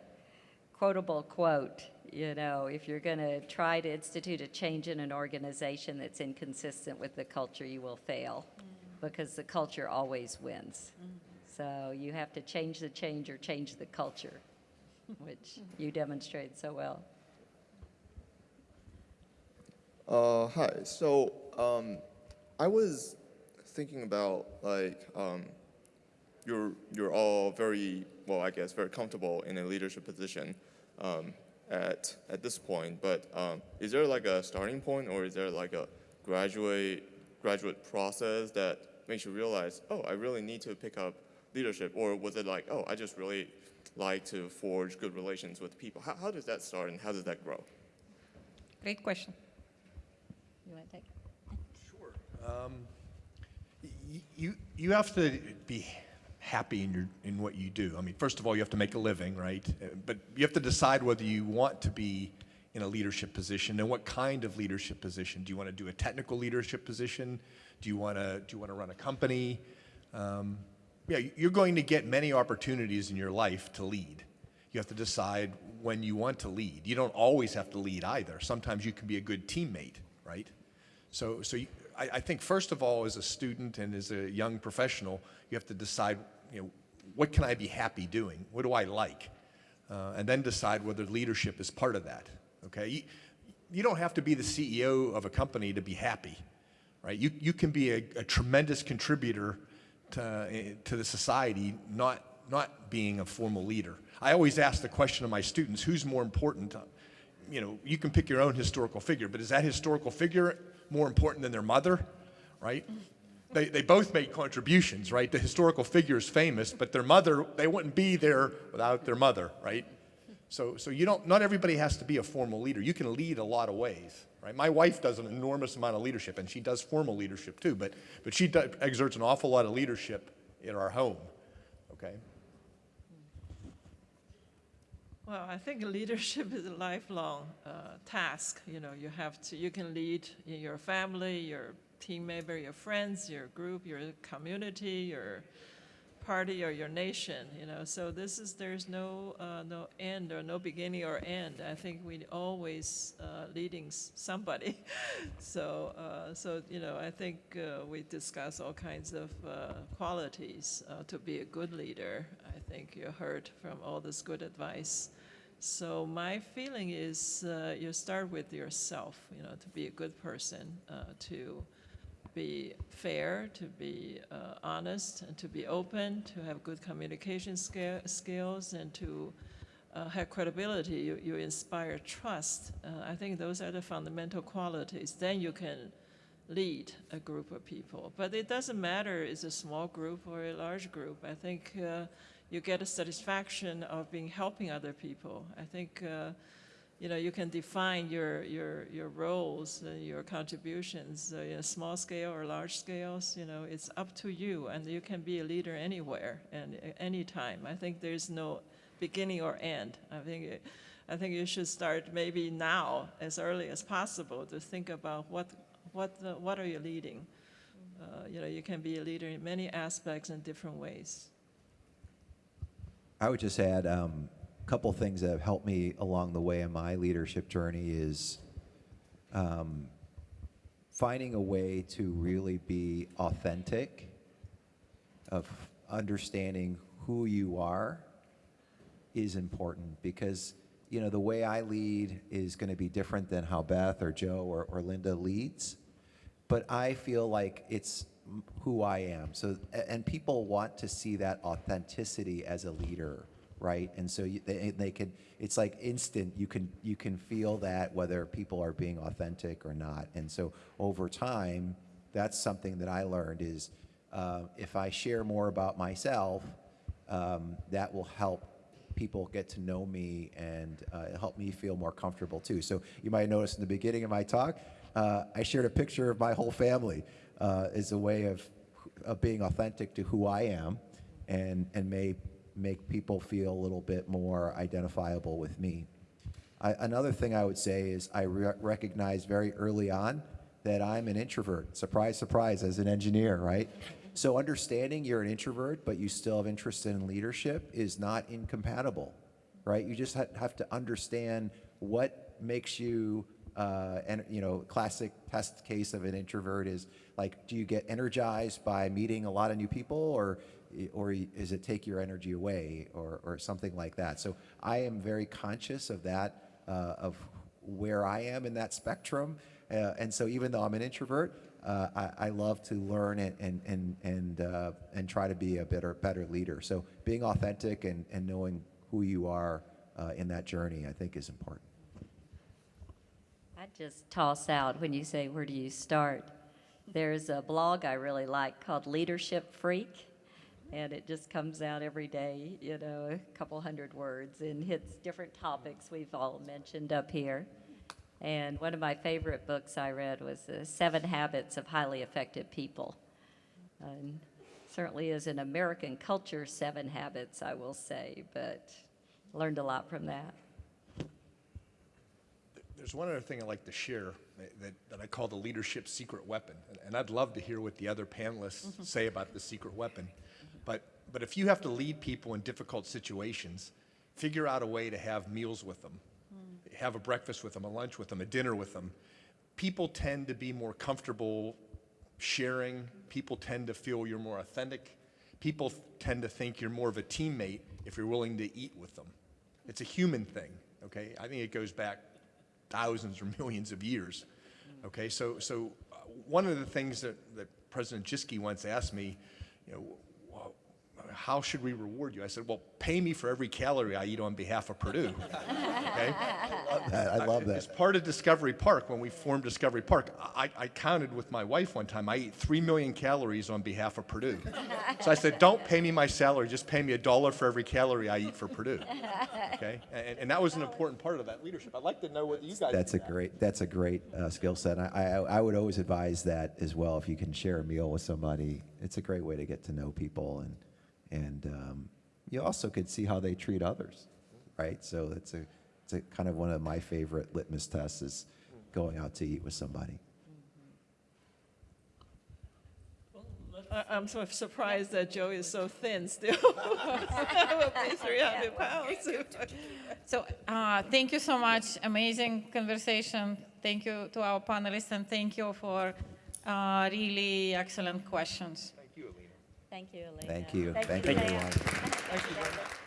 quotable quote, you know, if you're going to try to institute a change in an organization that's inconsistent with the culture, you will fail mm. because the culture always wins. Mm. So you have to change the change or change the culture, which you demonstrate so well. Uh, hi. So um, I was thinking about like um, you're you're all very well, I guess, very comfortable in a leadership position um, at at this point. But um, is there like a starting point, or is there like a graduate graduate process that makes you realize, oh, I really need to pick up leadership, or was it like, oh, I just really like to forge good relations with people? How, how does that start, and how does that grow? Great question. You want to take? Sure. Um, you, you have to be happy in, your, in what you do. I mean, first of all, you have to make a living, right? Uh, but you have to decide whether you want to be in a leadership position and what kind of leadership position. Do you want to do a technical leadership position? Do you want to, do you want to run a company? Um, yeah, you're going to get many opportunities in your life to lead. You have to decide when you want to lead. You don't always have to lead either. Sometimes you can be a good teammate right? So, so you, I, I, think first of all, as a student and as a young professional, you have to decide, you know, what can I be happy doing? What do I like? Uh, and then decide whether leadership is part of that. Okay, you, you, don't have to be the CEO of a company to be happy, right? You, you can be a, a tremendous contributor to, eh, to the society, not, not being a formal leader. I always ask the question of my students, who's more important, you know, you can pick your own historical figure, but is that historical figure more important than their mother, right? They, they both made contributions, right? The historical figure is famous, but their mother, they wouldn't be there without their mother, right? So, so you don't, not everybody has to be a formal leader. You can lead a lot of ways, right? My wife does an enormous amount of leadership, and she does formal leadership too, but, but she exerts an awful lot of leadership in our home, okay? Well, I think leadership is a lifelong uh, task. You know, you have to, you can lead in your family, your team member, your friends, your group, your community, your party, or your nation. You know, so this is there's no uh, no end or no beginning or end. I think we always uh, leading somebody. so uh, so you know, I think uh, we discuss all kinds of uh, qualities to be a good leader. I think you heard from all this good advice. So my feeling is uh, you start with yourself, you know, to be a good person, uh, to be fair, to be uh, honest, and to be open, to have good communication skills, and to uh, have credibility. You, you inspire trust. Uh, I think those are the fundamental qualities. Then you can lead a group of people. But it doesn't matter it's a small group or a large group. I think uh, you get a satisfaction of being helping other people. I think uh, you know, you can define your, your, your roles and your contributions, uh, small scale or large scales, you know, it's up to you, and you can be a leader anywhere and anytime. I think there's no beginning or end. I think, it, I think you should start maybe now, as early as possible, to think about what, what, the, what are you leading? Uh, you know, you can be a leader in many aspects in different ways. I would just add a um, couple things that have helped me along the way in my leadership journey is um, finding a way to really be authentic, of understanding who you are is important because you know the way I lead is going to be different than how Beth or Joe or, or Linda leads, but I feel like it's who I am. So and people want to see that authenticity as a leader, right? And so you, they, they can it's like instant. You can you can feel that whether people are being authentic or not. And so over time, that's something that I learned is uh, if I share more about myself, um, that will help people get to know me and uh, help me feel more comfortable too. So you might notice in the beginning of my talk, uh, I shared a picture of my whole family uh, as a way of, of being authentic to who I am and, and may make people feel a little bit more identifiable with me. I, another thing I would say is I re- recognized very early on that I'm an introvert. Surprise, surprise, as an engineer, right? So understanding you're an introvert, but you still have interest in leadership is not incompatible, right? You just ha- have to understand what makes you, uh, and you know, classic test case of an introvert is like, do you get energized by meeting a lot of new people, or or is it take your energy away, or or something like that? So I am very conscious of that, uh, of where I am in that spectrum, uh, and so even though I'm an introvert, uh, I, I love to learn and and and and, uh, and try to be a better better leader. So being authentic and, and knowing who you are uh, in that journey, I think, is important. I just toss out when you say, where do you start? There's a blog I really like called Leadership Freak, and it just comes out every day, you know, a couple hundred words, and hits different topics we've all mentioned up here. And one of my favorite books I read was The Seven Habits of Highly Effective People. And certainly is an American culture, Seven Habits, I will say, but learned a lot from that. There's one other thing I'd like to share that, that, that I call the leadership secret weapon. And, and I'd love to hear what the other panelists mm-hmm. say about the secret weapon. But, but if you have to lead people in difficult situations, figure out a way to have meals with them, mm. have a breakfast with them, a lunch with them, a dinner with them. People tend to be more comfortable sharing. People tend to feel you're more authentic. People tend to think you're more of a teammate if you're willing to eat with them. It's a human thing, okay? I think it goes back thousands or millions of years. Okay, so so uh, one of the things that, that President Jischke once asked me, you know, how should we reward you? I said, well, pay me for every calorie I eat on behalf of Purdue. okay, I love that. as that. part of Discovery Park, when we formed Discovery Park, I, I counted with my wife one time. I ate three million calories on behalf of Purdue. so I said, don't pay me my salary, just pay me a dollar for every calorie I eat for Purdue. Okay, and, and that was an important part of that leadership. I'd like to know what you guys. That's a now. great that's a great uh, skill set. I, I I would always advise that as well. If you can share a meal with somebody, it's a great way to get to know people and and um, you also could see how they treat others, right? So that's a it's a kind of one of my favorite litmus tests is going out to eat with somebody. I, I'm sort of surprised that Joe is so thin still. I would be 300 pounds. So uh, thank you so much. Amazing conversation. Thank you to our panelists and thank you for uh, really excellent questions. Thank you, Elena. Thank you. Thank Thank you, you, Leah. everyone. Thank you very much.